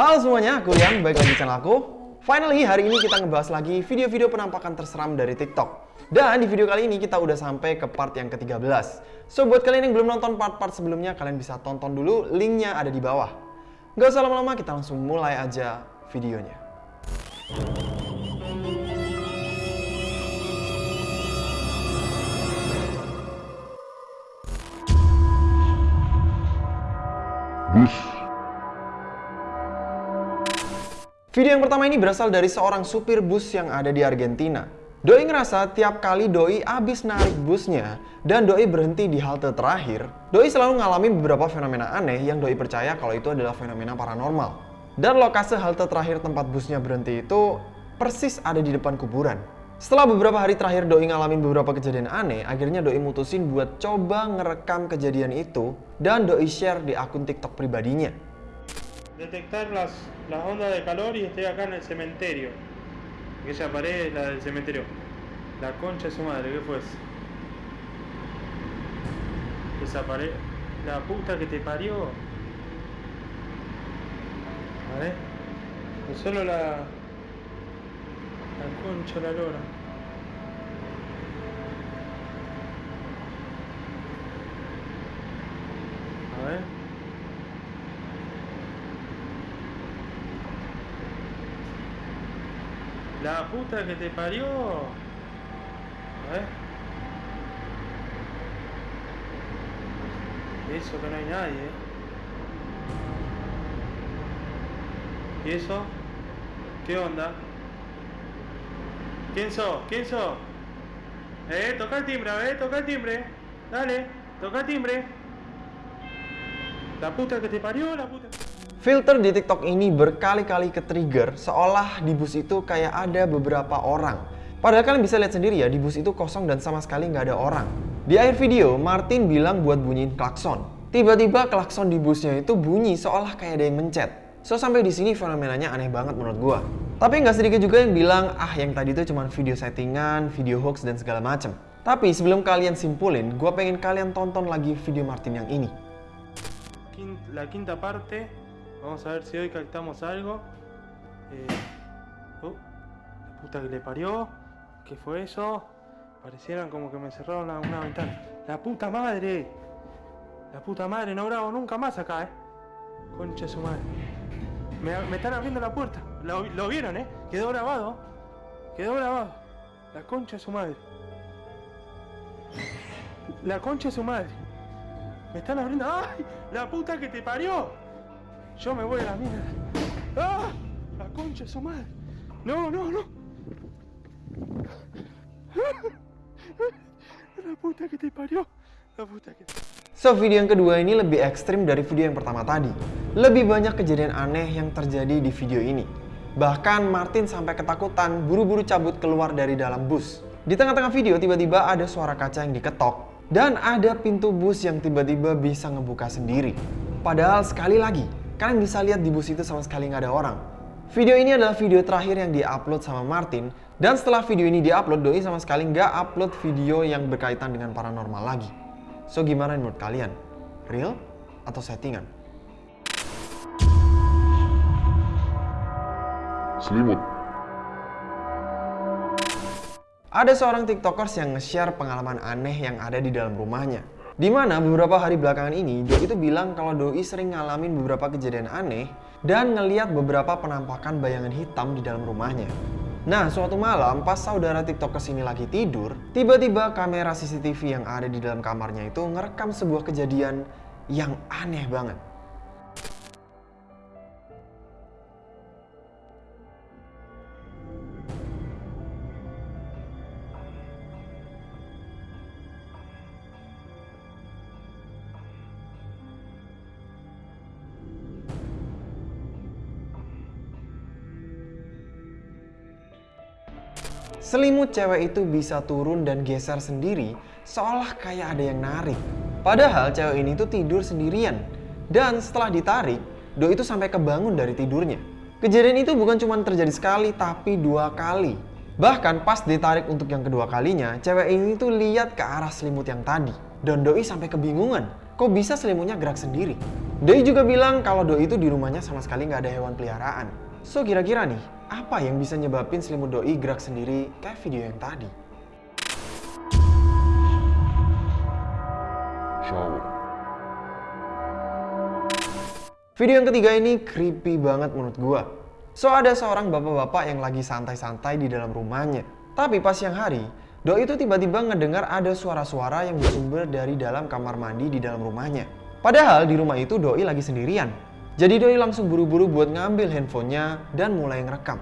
Halo semuanya, aku Rian, balik lagi di channel aku. Finally, hari ini kita ngebahas lagi video-video penampakan terseram dari TikTok. Dan di video kali ini kita udah sampai ke part yang ke-13. So, buat kalian yang belum nonton part-part sebelumnya, kalian bisa tonton dulu, linknya ada di bawah. Gak usah lama-lama, kita langsung mulai aja videonya. bus Video yang pertama ini berasal dari seorang supir bus yang ada di Argentina. Doi ngerasa tiap kali Doi abis narik busnya dan Doi berhenti di halte terakhir, Doi selalu ngalamin beberapa fenomena aneh yang Doi percaya kalau itu adalah fenomena paranormal. Dan lokasi halte terakhir tempat busnya berhenti itu persis ada di depan kuburan. Setelah beberapa hari terakhir Doi ngalamin beberapa kejadian aneh, akhirnya Doi mutusin buat coba ngerekam kejadian itu dan Doi share di akun TikTok pribadinya. Detectar las, las ondas de calor y estoy acá en el cementerio. Aquella pared es la del cementerio. La concha de su madre, ¿qué fue? Esa pared. La puta que te parió. A ver. No solo la. La concha la lora. A ver. La puta que te parió. A. Eso que no hay nadie, eh. ¿Y eso? ¿Qué onda? ¿Quién sos? ¿Quién sos? Eh, toca el timbre, a toca el timbre. Dale, toca el timbre. La puta que te parió, la puta. Filter di TikTok ini berkali-kali ke-trigger seolah di bus itu kayak ada beberapa orang. Padahal kalian bisa lihat sendiri ya, di bus itu kosong dan sama sekali nggak ada orang. Di akhir video, Martin bilang buat bunyiin klakson. Tiba-tiba klakson di busnya itu bunyi seolah kayak ada yang mencet. So sampai di sini fenomenanya aneh banget menurut gua. Tapi nggak sedikit juga yang bilang, ah yang tadi itu cuma video settingan, video hoax dan segala macem. Tapi sebelum kalian simpulin, gua pengen kalian tonton lagi video Martin yang ini. La quinta parte. Vamos a ver si hoy captamos algo. Eh, oh, la puta que le parió. ¿Qué fue eso? Parecieran como que me cerraron una ventana. ¡La puta madre! La puta madre, no grabo nunca más acá, eh. Concha de su madre. Me, están abriendo la puerta. Lo vieron, eh. Quedó grabado. Quedó grabado. La concha de su madre. La concha de su madre. Me están abriendo. ¡Ay! ¡La puta que te parió! Yo me voy a la mierda. ¡Ah! La concha de su madre. No, no, no. La puta que te parió. La puta que So, video yang kedua ini lebih ekstrim dari video yang pertama tadi. Lebih banyak kejadian aneh yang terjadi di video ini. Bahkan Martin sampai ketakutan buru-buru cabut keluar dari dalam bus. Di tengah-tengah video tiba-tiba ada suara kaca yang diketok. Dan ada pintu bus yang tiba-tiba bisa ngebuka sendiri. Padahal sekali lagi, kalian bisa lihat di bus itu sama sekali nggak ada orang. Video ini adalah video terakhir yang diupload sama Martin. Dan setelah video ini diupload, Doi sama sekali nggak upload video yang berkaitan dengan paranormal lagi. So gimana menurut kalian? Real atau settingan? selimut Ada seorang tiktokers yang nge-share pengalaman aneh yang ada di dalam rumahnya. Di mana beberapa hari belakangan ini, Doi itu bilang kalau Doi sering ngalamin beberapa kejadian aneh dan ngeliat beberapa penampakan bayangan hitam di dalam rumahnya. Nah, suatu malam pas saudara tiktokers ini lagi tidur, tiba-tiba kamera CCTV yang ada di dalam kamarnya itu ngerekam sebuah kejadian yang aneh banget. Selimut cewek itu bisa turun dan geser sendiri seolah kayak ada yang narik. Padahal cewek ini tuh tidur sendirian. Dan setelah ditarik, Do itu sampai kebangun dari tidurnya. Kejadian itu bukan cuma terjadi sekali, tapi dua kali. Bahkan pas ditarik untuk yang kedua kalinya, cewek ini tuh lihat ke arah selimut yang tadi. Dan Doi sampai kebingungan. kok bisa selimutnya gerak sendiri? Doi juga bilang kalau Doi itu di rumahnya sama sekali nggak ada hewan peliharaan. So kira-kira nih, apa yang bisa nyebabin selimut Doi gerak sendiri kayak video yang tadi? shower, Video yang ketiga ini creepy banget menurut gua. So ada seorang bapak-bapak yang lagi santai-santai di dalam rumahnya. Tapi pas siang hari, Doi itu tiba-tiba ngedengar ada suara-suara yang bersumber dari dalam kamar mandi di dalam rumahnya. Padahal di rumah itu Doi lagi sendirian. Jadi Doi langsung buru-buru buat ngambil handphonenya dan mulai ngerekam.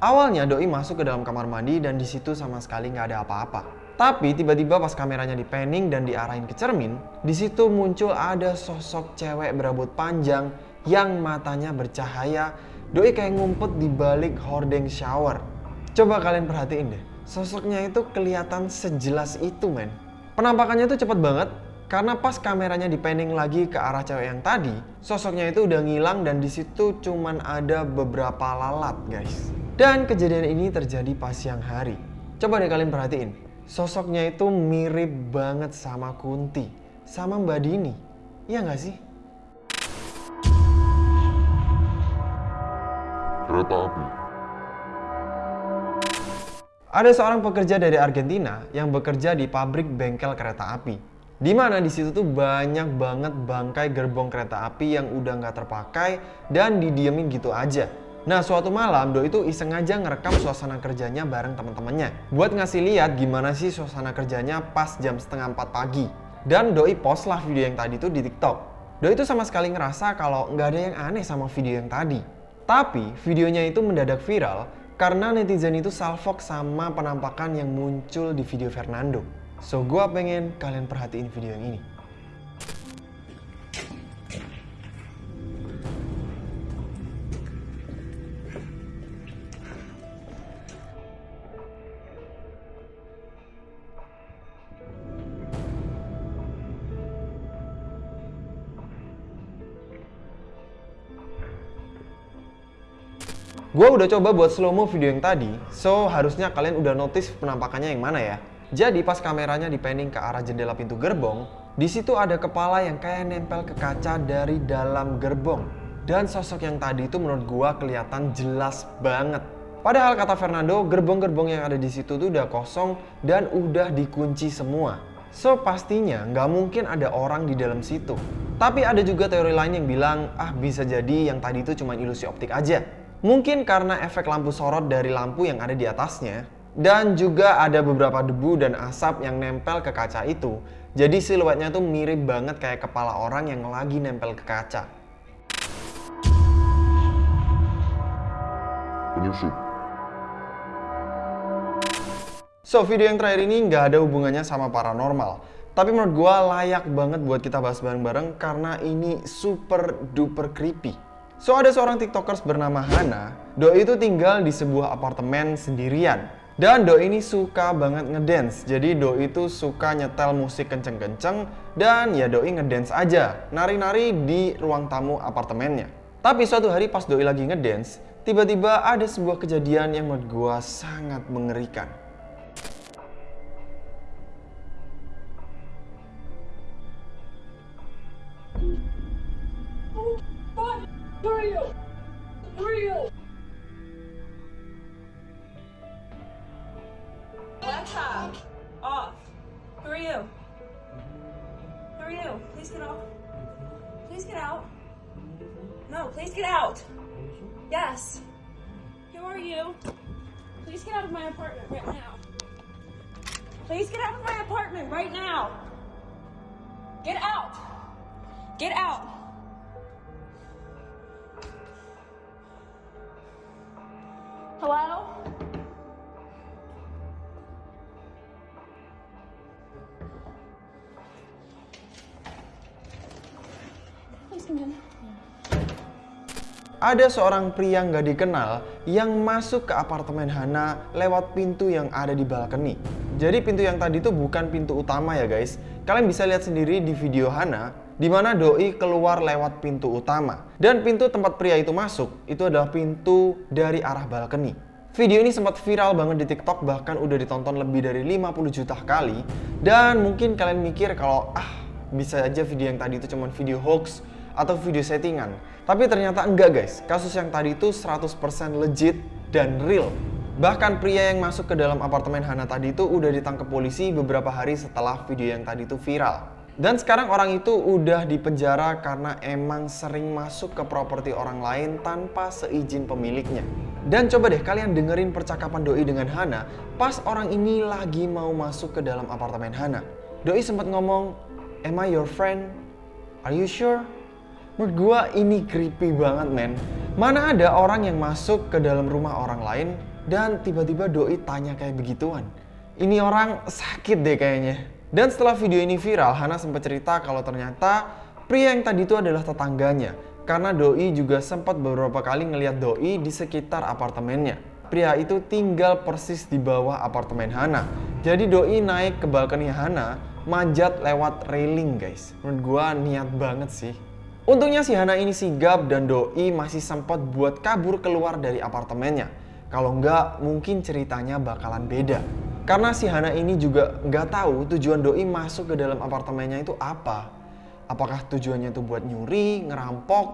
Awalnya Doi masuk ke dalam kamar mandi dan di situ sama sekali nggak ada apa-apa. Tapi tiba-tiba pas kameranya dipanning dan diarahin ke cermin, di situ muncul ada sosok cewek berambut panjang yang matanya bercahaya. Doi kayak ngumpet di balik hordeng shower. Coba kalian perhatiin deh, sosoknya itu kelihatan sejelas itu men. Penampakannya tuh cepet banget, karena pas kameranya dipanning lagi ke arah cewek yang tadi, sosoknya itu udah ngilang dan di situ cuman ada beberapa lalat, guys. Dan kejadian ini terjadi pas siang hari. Coba deh kalian perhatiin, sosoknya itu mirip banget sama Kunti, sama Mbak Dini. Iya nggak sih? kereta api, Ada seorang pekerja dari Argentina yang bekerja di pabrik bengkel kereta api. Di mana di situ tuh banyak banget bangkai gerbong kereta api yang udah nggak terpakai dan didiemin gitu aja. Nah suatu malam Doi itu iseng aja ngerekam suasana kerjanya bareng teman-temannya buat ngasih lihat gimana sih suasana kerjanya pas jam setengah 4 pagi. Dan Doi post lah video yang tadi tuh di TikTok. Doi itu sama sekali ngerasa kalau nggak ada yang aneh sama video yang tadi. Tapi videonya itu mendadak viral karena netizen itu salfok sama penampakan yang muncul di video Fernando. So gua pengen kalian perhatiin video yang ini. Gua udah coba buat slow mo video yang tadi, so harusnya kalian udah notice penampakannya yang mana ya. Jadi pas kameranya dipanning ke arah jendela pintu gerbong, di situ ada kepala yang kayak nempel ke kaca dari dalam gerbong. Dan sosok yang tadi itu menurut gua kelihatan jelas banget. Padahal kata Fernando, gerbong-gerbong yang ada di situ tuh udah kosong dan udah dikunci semua. So pastinya nggak mungkin ada orang di dalam situ. Tapi ada juga teori lain yang bilang, ah bisa jadi yang tadi itu cuma ilusi optik aja. Mungkin karena efek lampu sorot dari lampu yang ada di atasnya, dan juga ada beberapa debu dan asap yang nempel ke kaca itu. Jadi siluetnya tuh mirip banget kayak kepala orang yang lagi nempel ke kaca. penyusup, So, video yang terakhir ini nggak ada hubungannya sama paranormal. Tapi menurut gua layak banget buat kita bahas bareng-bareng karena ini super duper creepy. So, ada seorang tiktokers bernama Hana. Doi itu tinggal di sebuah apartemen sendirian. Dan Doi ini suka banget ngedance. Jadi Doi itu suka nyetel musik kenceng-kenceng dan ya Doi ngedance aja. Nari-nari di ruang tamu apartemennya. Tapi suatu hari pas Doi lagi ngedance, tiba-tiba ada sebuah kejadian yang menurut gua sangat mengerikan. Are you? Laptop off. Who are you? Who are you? Please get off. Please get out. No, please get out. Yes. Who are you? Please get out of my apartment right now. Please get out of my apartment right now. Get out! Get out! Hello? Ada seorang pria nggak dikenal yang masuk ke apartemen Hana lewat pintu yang ada di balkoni. Jadi pintu yang tadi itu bukan pintu utama ya guys. Kalian bisa lihat sendiri di video Hana, di mana Doi keluar lewat pintu utama. Dan pintu tempat pria itu masuk, itu adalah pintu dari arah balkoni. Video ini sempat viral banget di TikTok, bahkan udah ditonton lebih dari 50 juta kali. Dan mungkin kalian mikir kalau, ah bisa aja video yang tadi itu cuma video hoax, atau video settingan. Tapi ternyata enggak guys, kasus yang tadi itu 100% legit dan real. Bahkan pria yang masuk ke dalam apartemen Hana tadi itu udah ditangkap polisi beberapa hari setelah video yang tadi itu viral. Dan sekarang orang itu udah dipenjara karena emang sering masuk ke properti orang lain tanpa seizin pemiliknya. Dan coba deh kalian dengerin percakapan Doi dengan Hana pas orang ini lagi mau masuk ke dalam apartemen Hana. Doi sempat ngomong, Am I your friend? Are you sure? Menurut gua ini creepy banget men Mana ada orang yang masuk ke dalam rumah orang lain Dan tiba-tiba doi tanya kayak begituan Ini orang sakit deh kayaknya Dan setelah video ini viral Hana sempat cerita kalau ternyata Pria yang tadi itu adalah tetangganya. Karena doi juga sempat beberapa kali ngeliat doi di sekitar apartemennya. Pria itu tinggal persis di bawah apartemen Hana. Jadi doi naik ke balkoni Hana Manjat lewat railing guys. Menurut gua niat banget sih. Untungnya si Hana ini sigap dan Doi masih sempat buat kabur keluar dari apartemennya. Kalau enggak, mungkin ceritanya bakalan beda. Karena si Hana ini juga nggak tahu tujuan Doi masuk ke dalam apartemennya itu apa. Apakah tujuannya itu buat nyuri, ngerampok,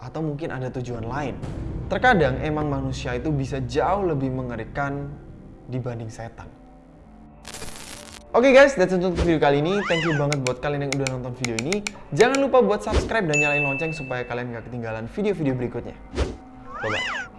atau mungkin ada tujuan lain. Terkadang emang manusia itu bisa jauh lebih mengerikan dibanding setan. Oke okay guys, that's it untuk video kali ini. Thank you banget buat kalian yang udah nonton video ini. Jangan lupa buat subscribe dan nyalain lonceng supaya kalian gak ketinggalan video-video berikutnya. Bye-bye.